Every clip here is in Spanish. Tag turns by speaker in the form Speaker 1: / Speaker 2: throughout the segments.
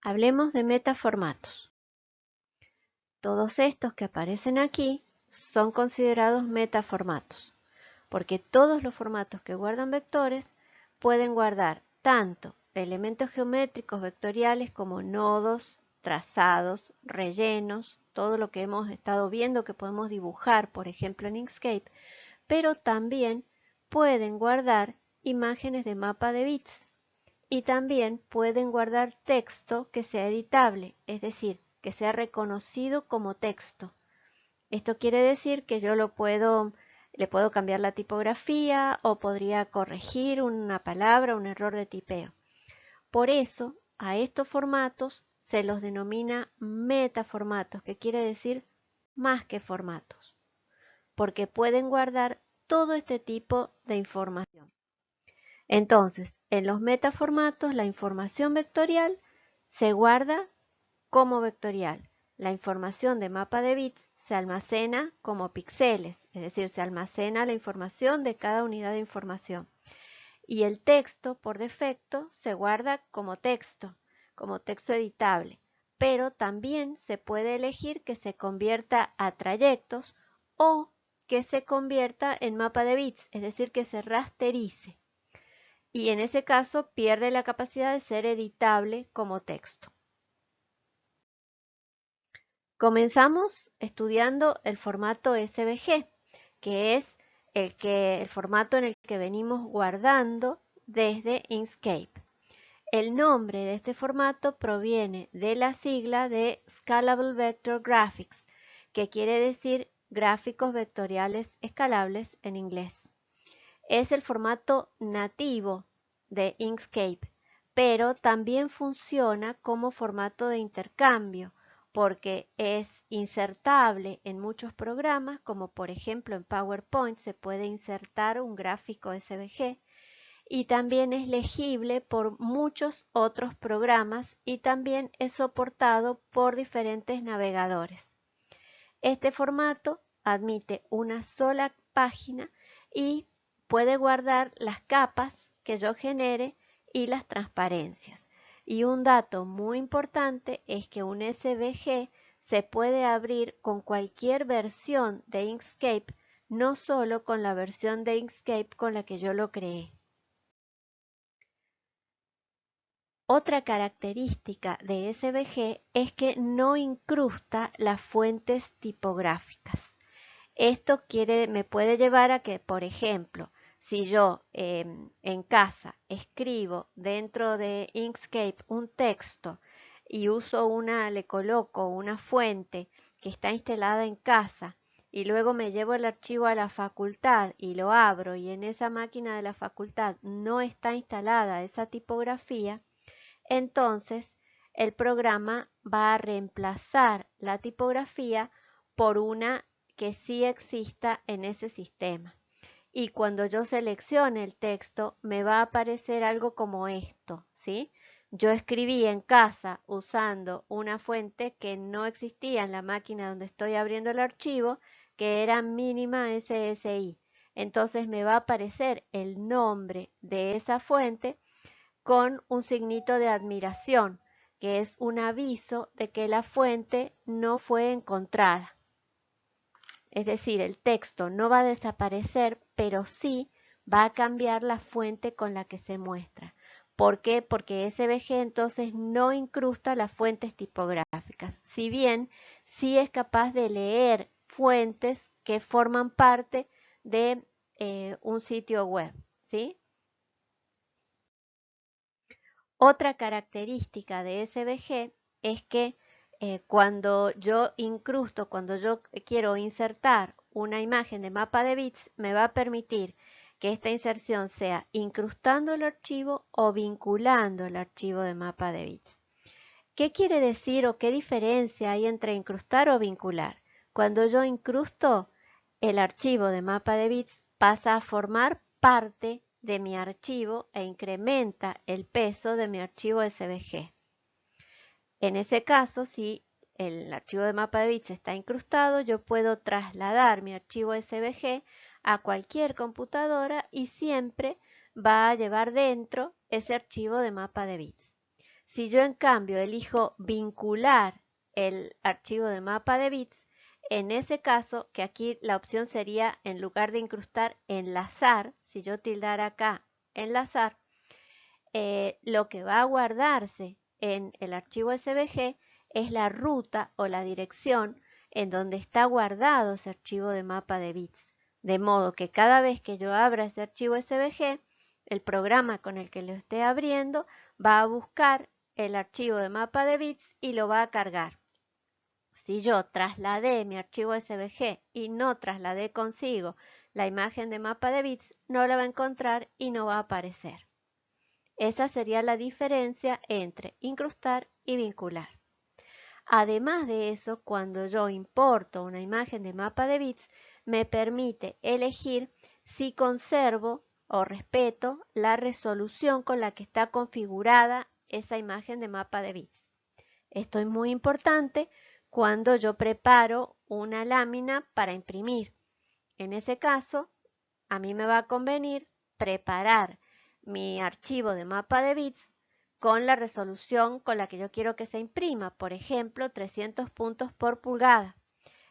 Speaker 1: Hablemos de metaformatos. Todos estos que aparecen aquí son considerados metaformatos, porque todos los formatos que guardan vectores pueden guardar tanto elementos geométricos vectoriales como nodos, trazados, rellenos, todo lo que hemos estado viendo que podemos dibujar, por ejemplo en Inkscape, pero también pueden guardar imágenes de mapa de bits y también pueden guardar texto que sea editable, es decir, que sea reconocido como texto. Esto quiere decir que yo lo puedo, le puedo cambiar la tipografía o podría corregir una palabra, un error de tipeo. Por eso, a estos formatos se los denomina metaformatos, que quiere decir más que formatos, porque pueden guardar todo este tipo de información. Entonces, en los metaformatos, la información vectorial se guarda como vectorial. La información de mapa de bits se almacena como píxeles, es decir, se almacena la información de cada unidad de información. Y el texto, por defecto, se guarda como texto, como texto editable, pero también se puede elegir que se convierta a trayectos o que se convierta en mapa de bits, es decir, que se rasterice. Y en ese caso pierde la capacidad de ser editable como texto. Comenzamos estudiando el formato SVG, que es el, que, el formato en el que venimos guardando desde Inkscape. El nombre de este formato proviene de la sigla de Scalable Vector Graphics, que quiere decir gráficos vectoriales escalables en inglés. Es el formato nativo de Inkscape, pero también funciona como formato de intercambio porque es insertable en muchos programas, como por ejemplo en PowerPoint se puede insertar un gráfico SVG y también es legible por muchos otros programas y también es soportado por diferentes navegadores. Este formato admite una sola página y puede guardar las capas que yo genere y las transparencias. Y un dato muy importante es que un SVG se puede abrir con cualquier versión de Inkscape, no solo con la versión de Inkscape con la que yo lo creé. Otra característica de SVG es que no incrusta las fuentes tipográficas. Esto quiere, me puede llevar a que, por ejemplo, si yo em, en casa escribo dentro de Inkscape un texto y uso una, le coloco una fuente que está instalada en casa y luego me llevo el archivo a la facultad y lo abro y en esa máquina de la facultad no está instalada esa tipografía, entonces el programa va a reemplazar la tipografía por una que sí exista en ese sistema. Y cuando yo seleccione el texto, me va a aparecer algo como esto, ¿sí? Yo escribí en casa usando una fuente que no existía en la máquina donde estoy abriendo el archivo, que era mínima SSI. Entonces me va a aparecer el nombre de esa fuente con un signito de admiración, que es un aviso de que la fuente no fue encontrada. Es decir, el texto no va a desaparecer, pero sí va a cambiar la fuente con la que se muestra. ¿Por qué? Porque SVG entonces no incrusta las fuentes tipográficas, si bien sí es capaz de leer fuentes que forman parte de eh, un sitio web. ¿sí? Otra característica de SVG es que eh, cuando yo incrusto, cuando yo quiero insertar una imagen de mapa de bits, me va a permitir que esta inserción sea incrustando el archivo o vinculando el archivo de mapa de bits. ¿Qué quiere decir o qué diferencia hay entre incrustar o vincular? Cuando yo incrusto, el archivo de mapa de bits pasa a formar parte de mi archivo e incrementa el peso de mi archivo SVG. En ese caso, si el archivo de mapa de bits está incrustado, yo puedo trasladar mi archivo SVG a cualquier computadora y siempre va a llevar dentro ese archivo de mapa de bits. Si yo en cambio elijo vincular el archivo de mapa de bits, en ese caso, que aquí la opción sería, en lugar de incrustar, enlazar, si yo tildara acá enlazar, eh, lo que va a guardarse en el archivo SVG es la ruta o la dirección en donde está guardado ese archivo de mapa de bits. De modo que cada vez que yo abra ese archivo SVG, el programa con el que lo esté abriendo va a buscar el archivo de mapa de bits y lo va a cargar. Si yo trasladé mi archivo SVG y no trasladé consigo la imagen de mapa de bits, no la va a encontrar y no va a aparecer. Esa sería la diferencia entre incrustar y vincular. Además de eso, cuando yo importo una imagen de mapa de bits, me permite elegir si conservo o respeto la resolución con la que está configurada esa imagen de mapa de bits. Esto es muy importante cuando yo preparo una lámina para imprimir. En ese caso, a mí me va a convenir preparar mi archivo de mapa de bits con la resolución con la que yo quiero que se imprima, por ejemplo, 300 puntos por pulgada.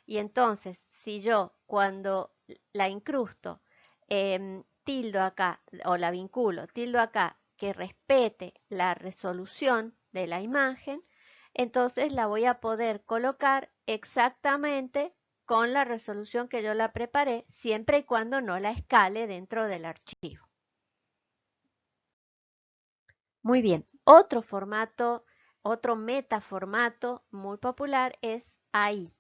Speaker 1: Y entonces, si yo cuando la incrusto, em, tildo acá, o la vinculo, tildo acá, que respete la resolución de la imagen, entonces la voy a poder colocar exactamente con la resolución que yo la preparé, siempre y cuando no la escale dentro del archivo. Muy bien, otro formato, otro metaformato muy popular es AI.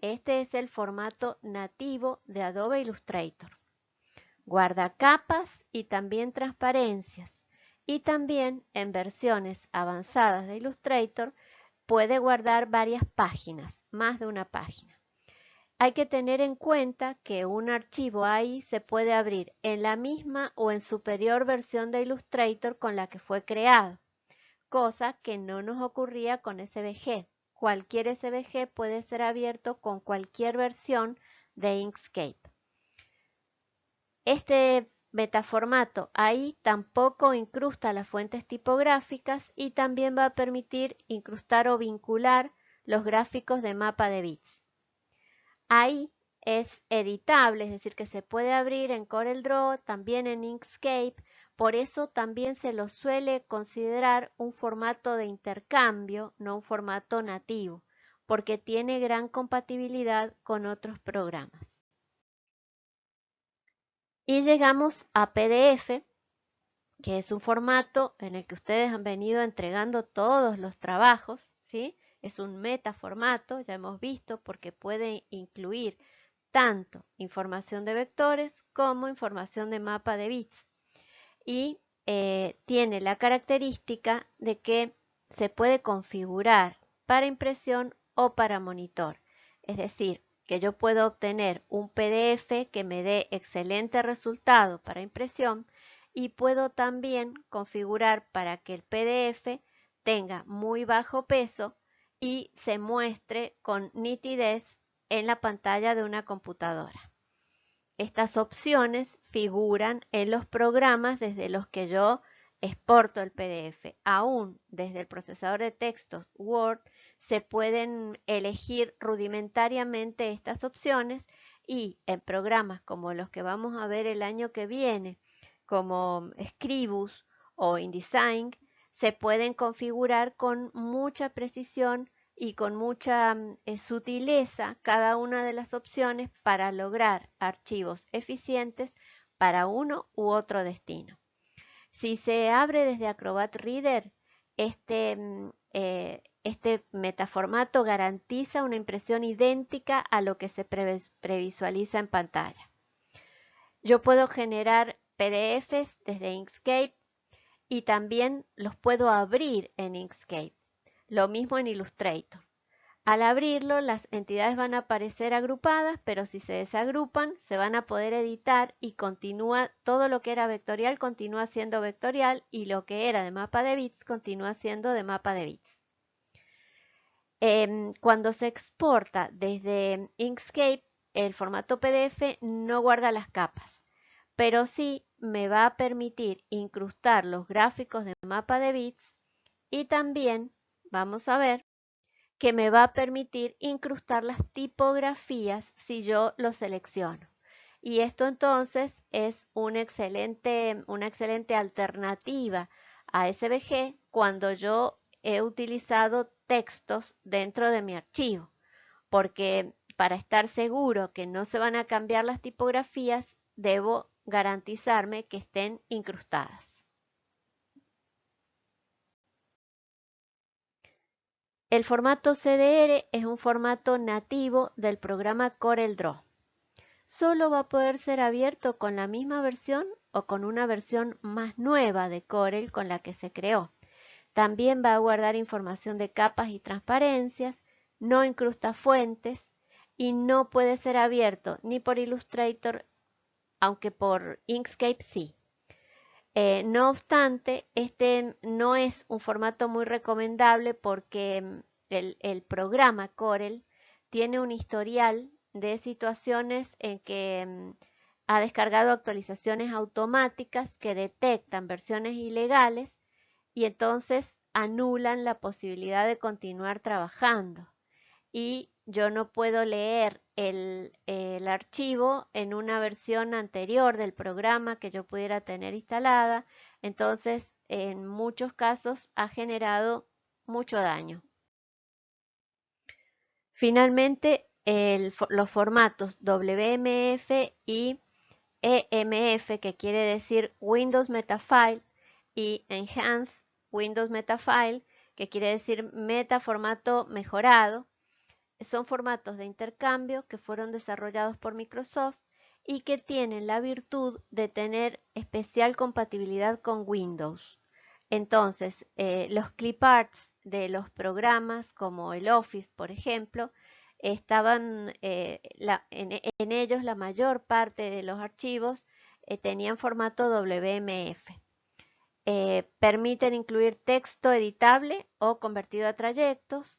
Speaker 1: Este es el formato nativo de Adobe Illustrator. Guarda capas y también transparencias. Y también en versiones avanzadas de Illustrator puede guardar varias páginas, más de una página. Hay que tener en cuenta que un archivo AI se puede abrir en la misma o en superior versión de Illustrator con la que fue creado, cosa que no nos ocurría con SVG. Cualquier SVG puede ser abierto con cualquier versión de Inkscape. Este metaformato AI tampoco incrusta las fuentes tipográficas y también va a permitir incrustar o vincular los gráficos de mapa de bits. Ahí es editable, es decir, que se puede abrir en CorelDRAW, también en Inkscape, por eso también se lo suele considerar un formato de intercambio, no un formato nativo, porque tiene gran compatibilidad con otros programas. Y llegamos a PDF, que es un formato en el que ustedes han venido entregando todos los trabajos, ¿sí? Es un metaformato, ya hemos visto, porque puede incluir tanto información de vectores como información de mapa de bits. Y eh, tiene la característica de que se puede configurar para impresión o para monitor. Es decir, que yo puedo obtener un PDF que me dé excelente resultado para impresión y puedo también configurar para que el PDF tenga muy bajo peso y se muestre con nitidez en la pantalla de una computadora. Estas opciones figuran en los programas desde los que yo exporto el PDF. Aún desde el procesador de textos Word se pueden elegir rudimentariamente estas opciones y en programas como los que vamos a ver el año que viene, como Scribus o InDesign, se pueden configurar con mucha precisión y con mucha mm, eh, sutileza cada una de las opciones para lograr archivos eficientes para uno u otro destino. Si se abre desde Acrobat Reader, este, mm, eh, este metaformato garantiza una impresión idéntica a lo que se previsualiza en pantalla. Yo puedo generar PDFs desde Inkscape y también los puedo abrir en Inkscape. Lo mismo en Illustrator. Al abrirlo, las entidades van a aparecer agrupadas, pero si se desagrupan, se van a poder editar y continúa, todo lo que era vectorial continúa siendo vectorial y lo que era de mapa de bits continúa siendo de mapa de bits. Em, cuando se exporta desde Inkscape, el formato PDF no guarda las capas, pero sí me va a permitir incrustar los gráficos de mapa de bits y también vamos a ver que me va a permitir incrustar las tipografías si yo lo selecciono. Y esto entonces es una excelente, una excelente alternativa a SVG cuando yo he utilizado textos dentro de mi archivo, porque para estar seguro que no se van a cambiar las tipografías, debo garantizarme que estén incrustadas. El formato CDR es un formato nativo del programa CorelDRAW. Solo va a poder ser abierto con la misma versión o con una versión más nueva de Corel con la que se creó. También va a guardar información de capas y transparencias, no incrusta fuentes y no puede ser abierto ni por Illustrator, aunque por Inkscape sí. Eh, no obstante, este no es un formato muy recomendable porque mm, el, programa Corel tiene un historial de situaciones en que mm, ha descargado actualizaciones automáticas que detectan versiones ilegales y entonces anulan la posibilidad de continuar trabajando. Y yo no puedo leer el, archivo en una versión anterior del programa que yo pudiera tener instalada. Entonces, en muchos casos ha generado mucho daño. Finalmente, los formatos WMF y EMF, que quiere decir Windows Metafile, y Enhanced Windows Metafile, que quiere decir metaformato mejorado, son formatos de intercambio que fueron desarrollados por Microsoft y que tienen la virtud de tener especial compatibilidad con Windows. Entonces, eh, los cliparts de los programas como el Office, por ejemplo, estaban eh, en, ellos la mayor parte de los archivos eh, tenían formato WMF. permiten incluir texto editable o convertido a trayectos,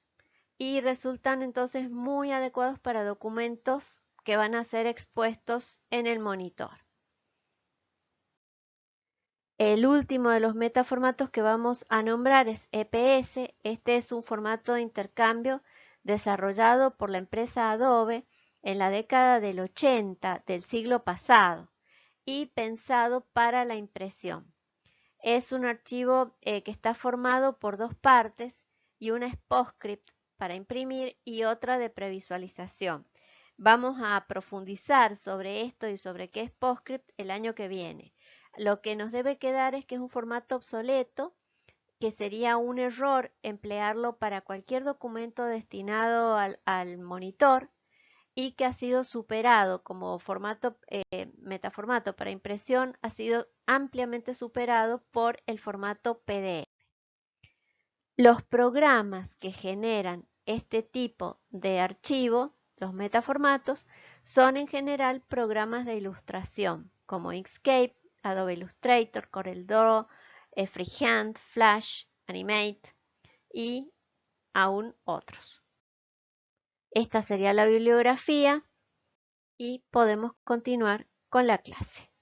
Speaker 1: y resultan entonces muy adecuados para documentos que van a ser expuestos en el monitor. El último de los metaformatos que vamos a nombrar es EPS. Este es un formato de intercambio desarrollado por la empresa Adobe en la década del 80 del siglo pasado y pensado para la impresión. Es un archivo eh, que está formado por dos partes y una es PostScript para imprimir y otra de previsualización. Vamos a profundizar sobre esto y sobre qué es PostScript el año que viene. Lo que nos debe quedar es que es un formato obsoleto, que sería un error emplearlo para cualquier documento destinado al, monitor y que ha sido superado como formato eh, metaformato para impresión, ha sido ampliamente superado por el formato PDF. Los programas que generan este tipo de archivo, los metaformatos, son en general programas de ilustración como Inkscape, Adobe Illustrator, CorelDRAW, eh, Freehand, Flash, Animate y aún otros. Esta sería la bibliografía y podemos continuar con la clase.